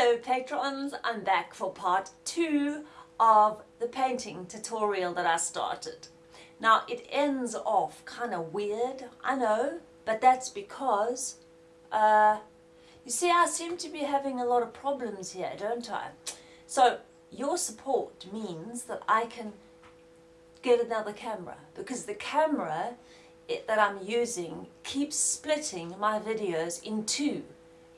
Hello patrons, I'm back for part two of the painting tutorial that I started. Now it ends off kind of weird, I know, but that's because, uh, you see I seem to be having a lot of problems here, don't I? So your support means that I can get another camera because the camera it, that I'm using keeps splitting my videos in two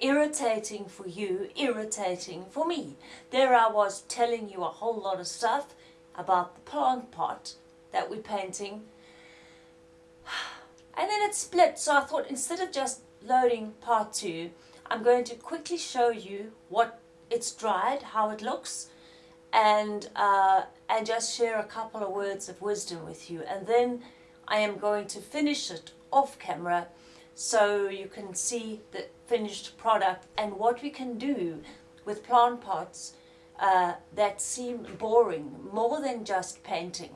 irritating for you, irritating for me. There I was telling you a whole lot of stuff about the plant pot that we're painting. And then it split, so I thought instead of just loading part two, I'm going to quickly show you what it's dried, how it looks, and, uh, and just share a couple of words of wisdom with you. And then I am going to finish it off camera so you can see the finished product and what we can do with plant pots uh, that seem boring more than just painting.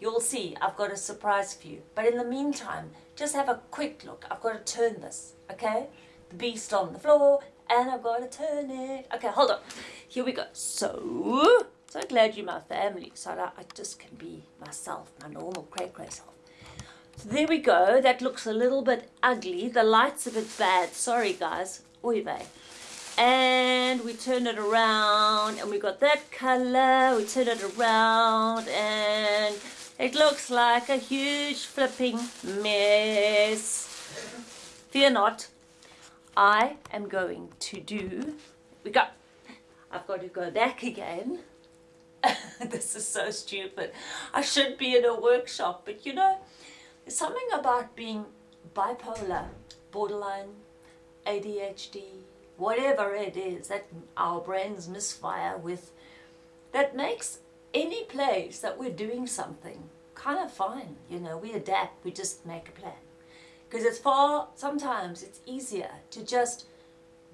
You'll see I've got a surprise for you. But in the meantime, just have a quick look. I've got to turn this, okay? The beast on the floor and I've got to turn it. Okay, hold on. Here we go. So, so glad you're my family so that I just can be myself, my normal cray-cray self. So there we go. That looks a little bit ugly. The light's a bit bad. Sorry, guys. Oy vey. And we turn it around and we got that color. We turn it around and it looks like a huge flipping mess. Fear not. I am going to do... We got... I've got to go back again. this is so stupid. I should be in a workshop, but you know... There's something about being bipolar, borderline, ADHD, whatever it is that our brains misfire with, that makes any place that we're doing something kind of fine. You know, we adapt, we just make a plan. Because it's far, sometimes it's easier to just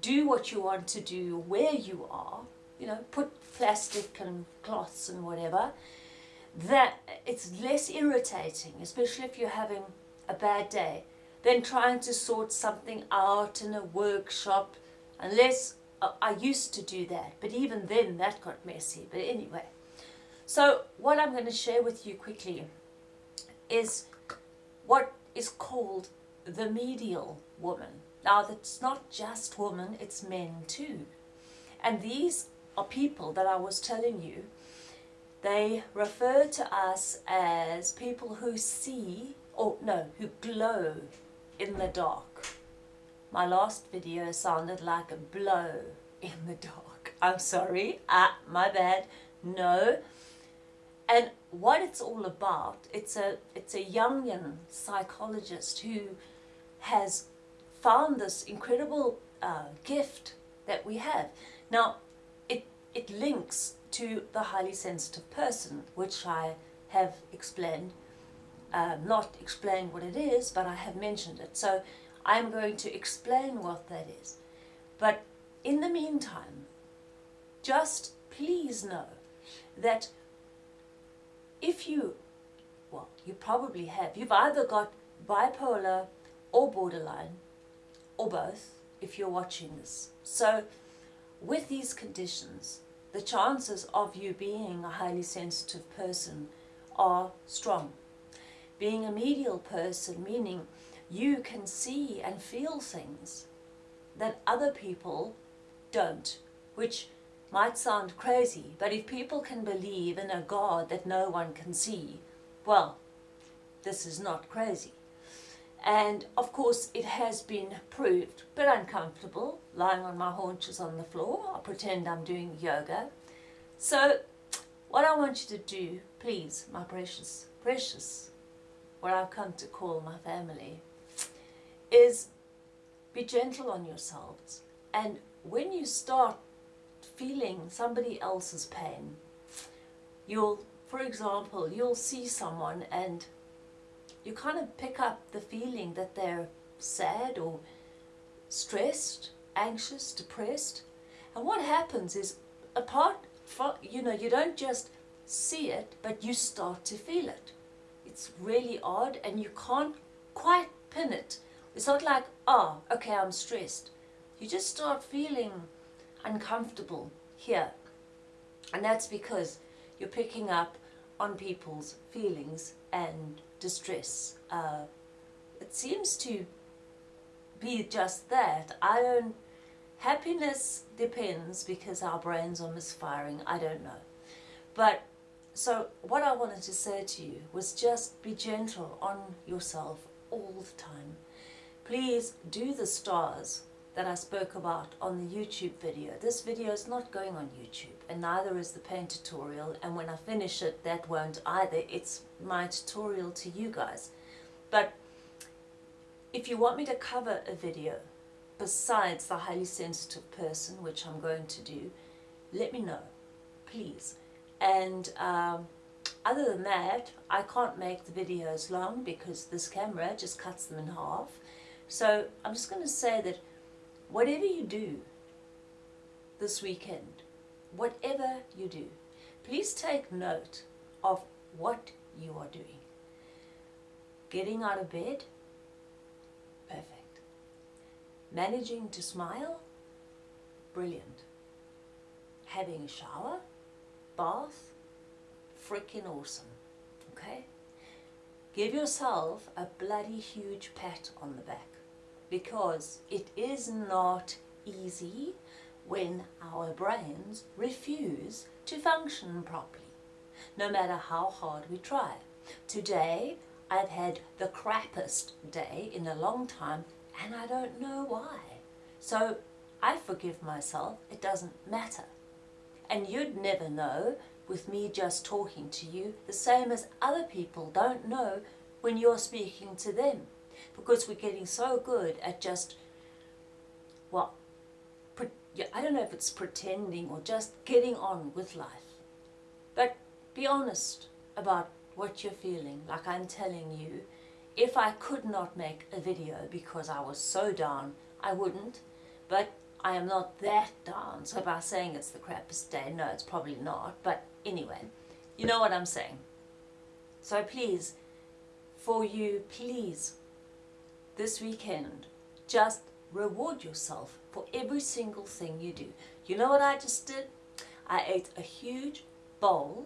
do what you want to do where you are, you know, put plastic and cloths and whatever, that it's less irritating, especially if you're having a bad day, than trying to sort something out in a workshop, unless uh, I used to do that, but even then that got messy. But anyway, so what I'm going to share with you quickly is what is called the medial woman. Now that's not just women, it's men too. And these are people that I was telling you they refer to us as people who see, or no, who glow in the dark. My last video sounded like a blow in the dark. I'm sorry, ah, my bad, no. And what it's all about, it's a, it's a Jungian psychologist who has found this incredible uh, gift that we have. Now, it, links to the highly sensitive person, which I have explained, uh, not explained what it is, but I have mentioned it. So I'm going to explain what that is. But in the meantime, just please know that if you, well, you probably have, you've either got bipolar or borderline, or both, if you're watching this. So with these conditions, the chances of you being a highly sensitive person are strong. Being a medial person, meaning you can see and feel things that other people don't, which might sound crazy, but if people can believe in a God that no one can see, well, this is not crazy. And of course it has been proved, but uncomfortable, lying on my haunches on the floor. I pretend I'm doing yoga. So what I want you to do, please, my precious, precious, what I've come to call my family, is be gentle on yourselves. And when you start feeling somebody else's pain, you'll, for example, you'll see someone and you kind of pick up the feeling that they're sad or stressed, anxious, depressed. And what happens is, apart, from, you know, you don't just see it, but you start to feel it. It's really odd and you can't quite pin it. It's not like, oh, okay, I'm stressed. You just start feeling uncomfortable here. And that's because you're picking up on people's feelings and distress. Uh, it seems to be just that. I don't, happiness depends because our brains are misfiring, I don't know. But, so what I wanted to say to you was just be gentle on yourself all the time. Please do the stars that I spoke about on the YouTube video. This video is not going on YouTube and neither is the paint tutorial and when I finish it that won't either. It's my tutorial to you guys. But if you want me to cover a video besides the highly sensitive person, which I'm going to do, let me know, please. And um, other than that, I can't make the videos long because this camera just cuts them in half. So I'm just going to say that whatever you do this weekend, whatever you do, please take note of what you are doing. Getting out of bed, perfect. Managing to smile, brilliant. Having a shower, bath, freaking awesome, okay? Give yourself a bloody huge pat on the back because it is not easy when our brains refuse to function properly, no matter how hard we try. Today, I've had the crappiest day in a long time and I don't know why. So I forgive myself, it doesn't matter. And you'd never know with me just talking to you, the same as other people don't know when you're speaking to them because we're getting so good at just, well, I don't know if it's pretending or just getting on with life. But be honest about what you're feeling, like I'm telling you. If I could not make a video because I was so down, I wouldn't. But I am not that down, so by saying it's the crappiest day, no, it's probably not. But anyway, you know what I'm saying. So please, for you, please this weekend, just reward yourself for every single thing you do. You know what I just did? I ate a huge bowl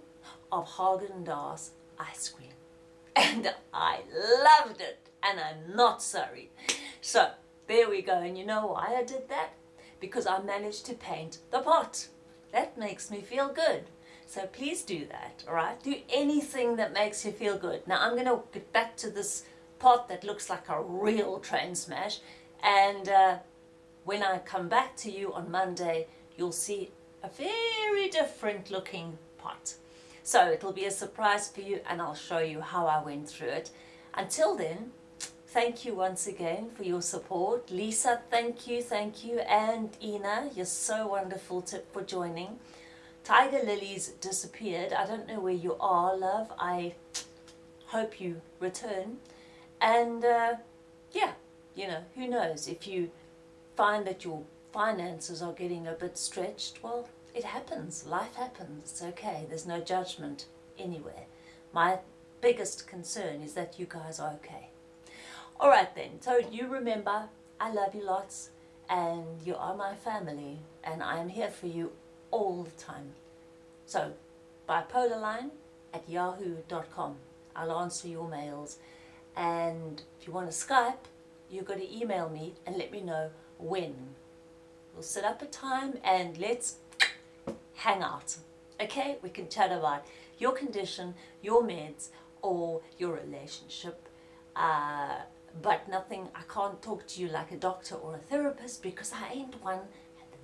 of Haagen-Dazs ice cream. And I loved it. And I'm not sorry. So, there we go. And you know why I did that? Because I managed to paint the pot. That makes me feel good. So please do that, alright? Do anything that makes you feel good. Now I'm going to get back to this pot that looks like a real train smash and uh, when I come back to you on Monday you'll see a very different looking pot. So it'll be a surprise for you and I'll show you how I went through it. Until then, thank you once again for your support. Lisa, thank you, thank you. And Ina, you're so wonderful to, for joining. Tiger Lilies disappeared. I don't know where you are, love. I hope you return. And uh, yeah, you know, who knows, if you find that your finances are getting a bit stretched, well, it happens, life happens, it's okay, there's no judgment anywhere. My biggest concern is that you guys are okay. Alright then, so you remember, I love you lots, and you are my family, and I am here for you all the time. So, bipolarline at yahoo.com. I'll answer your mails and if you want to Skype, you've got to email me and let me know when. We'll set up a time and let's hang out. Okay, we can chat about your condition, your meds, or your relationship. Uh, but nothing, I can't talk to you like a doctor or a therapist because I ain't one.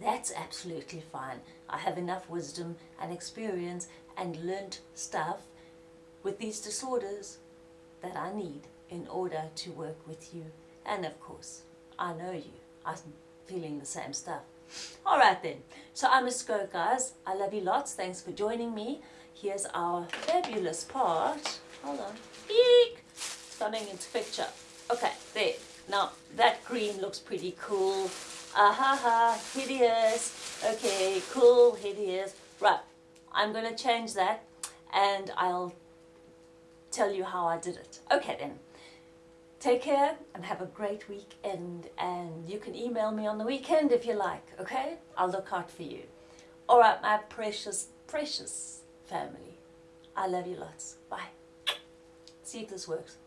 That's absolutely fine. I have enough wisdom and experience and learnt stuff with these disorders that I need in order to work with you. And of course, I know you. I'm feeling the same stuff. Alright then, so I must go guys. I love you lots. Thanks for joining me. Here's our fabulous part. Hold on. Eek! Coming into picture. Okay, there. Now, that green looks pretty cool. Ahaha, hideous. Okay, cool, hideous. Right, I'm going to change that and I'll tell you how I did it. Okay then. Take care and have a great weekend. And you can email me on the weekend if you like, okay? I'll look out for you. All right, my precious, precious family. I love you lots. Bye. See if this works.